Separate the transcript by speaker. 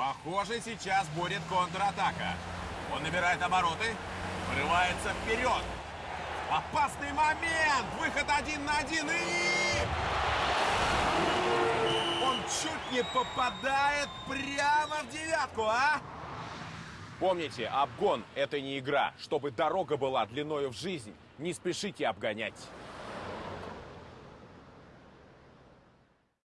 Speaker 1: Похоже, сейчас будет контратака. Он набирает обороты, врывается вперед. Опасный момент! Выход один на один и... Он чуть не попадает прямо в девятку, а?
Speaker 2: Помните, обгон – это не игра. Чтобы дорога была длиною в жизнь, не спешите обгонять.